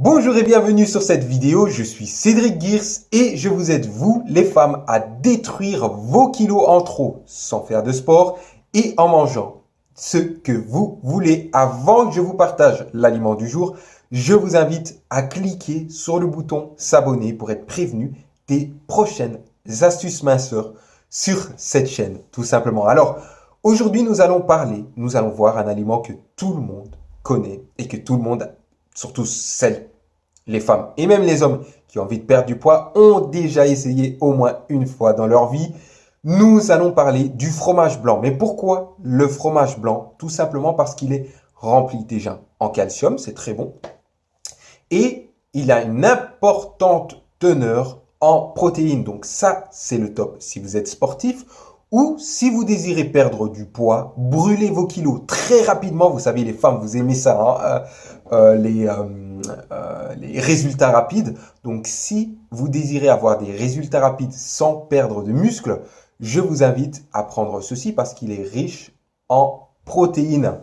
Bonjour et bienvenue sur cette vidéo, je suis Cédric Gears et je vous aide vous les femmes à détruire vos kilos en trop sans faire de sport et en mangeant ce que vous voulez. Avant que je vous partage l'aliment du jour, je vous invite à cliquer sur le bouton s'abonner pour être prévenu des prochaines astuces minceurs sur cette chaîne tout simplement. Alors aujourd'hui nous allons parler, nous allons voir un aliment que tout le monde connaît et que tout le monde surtout celles, les femmes et même les hommes qui ont envie de perdre du poids, ont déjà essayé au moins une fois dans leur vie. Nous allons parler du fromage blanc. Mais pourquoi le fromage blanc? Tout simplement parce qu'il est rempli déjà en calcium, c'est très bon. Et il a une importante teneur en protéines. Donc ça, c'est le top. Si vous êtes sportif ou si vous désirez perdre du poids, brûlez vos kilos très rapidement. Vous savez, les femmes, vous aimez ça, hein, euh, euh, les, euh, les résultats rapides. Donc, si vous désirez avoir des résultats rapides sans perdre de muscles, je vous invite à prendre ceci parce qu'il est riche en protéines.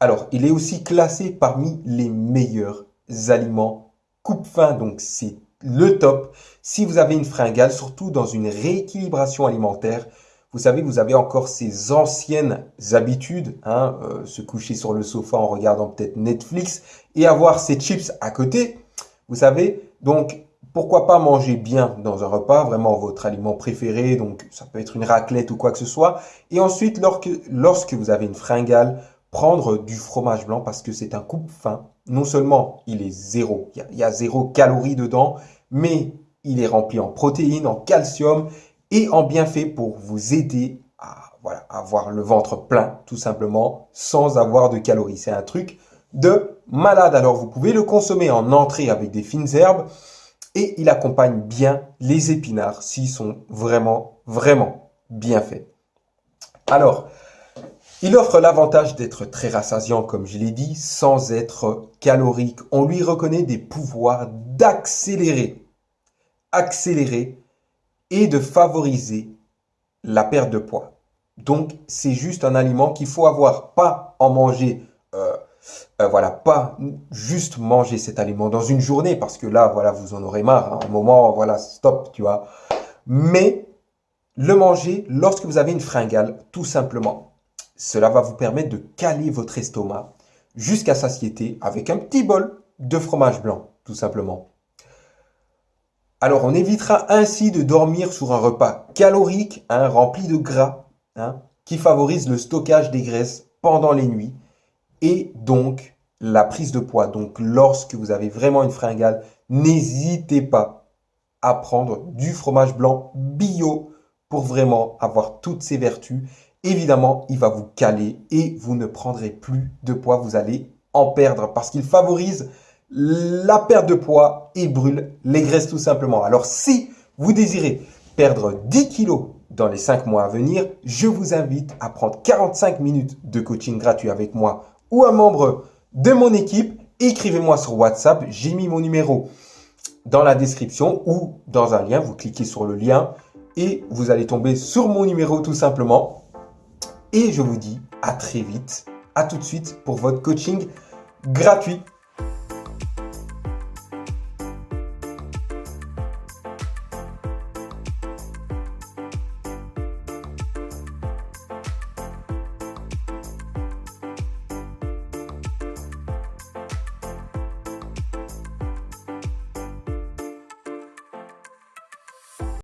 Alors, il est aussi classé parmi les meilleurs aliments coupe-faim. Donc, c'est le top. Si vous avez une fringale, surtout dans une rééquilibration alimentaire, vous savez, vous avez encore ces anciennes habitudes, hein, euh, se coucher sur le sofa en regardant peut-être Netflix et avoir ces chips à côté. Vous savez, donc pourquoi pas manger bien dans un repas, vraiment votre aliment préféré, donc ça peut être une raclette ou quoi que ce soit. Et ensuite, lorsque, lorsque vous avez une fringale, prendre du fromage blanc parce que c'est un coupe fin. Non seulement il est zéro, il y, y a zéro calorie dedans, mais il est rempli en protéines, en calcium et en bienfait pour vous aider à avoir le ventre plein, tout simplement, sans avoir de calories. C'est un truc de malade. Alors, vous pouvez le consommer en entrée avec des fines herbes et il accompagne bien les épinards s'ils sont vraiment, vraiment bien faits. Alors, il offre l'avantage d'être très rassasiant, comme je l'ai dit, sans être calorique. On lui reconnaît des pouvoirs d'accélérer, accélérer et de favoriser la perte de poids. Donc, c'est juste un aliment qu'il faut avoir, pas en manger, euh, euh, voilà, pas juste manger cet aliment dans une journée, parce que là, voilà, vous en aurez marre, hein. un moment, voilà, stop, tu vois. Mais le manger lorsque vous avez une fringale, tout simplement. Cela va vous permettre de caler votre estomac jusqu'à satiété avec un petit bol de fromage blanc, tout simplement. Alors, on évitera ainsi de dormir sur un repas calorique, hein, rempli de gras, hein, qui favorise le stockage des graisses pendant les nuits et donc la prise de poids. Donc, lorsque vous avez vraiment une fringale, n'hésitez pas à prendre du fromage blanc bio pour vraiment avoir toutes ses vertus. Évidemment, il va vous caler et vous ne prendrez plus de poids, vous allez en perdre parce qu'il favorise la perte de poids et brûle les graisses tout simplement. Alors si vous désirez perdre 10 kilos dans les 5 mois à venir, je vous invite à prendre 45 minutes de coaching gratuit avec moi ou un membre de mon équipe. Écrivez-moi sur WhatsApp, j'ai mis mon numéro dans la description ou dans un lien. Vous cliquez sur le lien et vous allez tomber sur mon numéro tout simplement. Et je vous dis à très vite, à tout de suite pour votre coaching gratuit.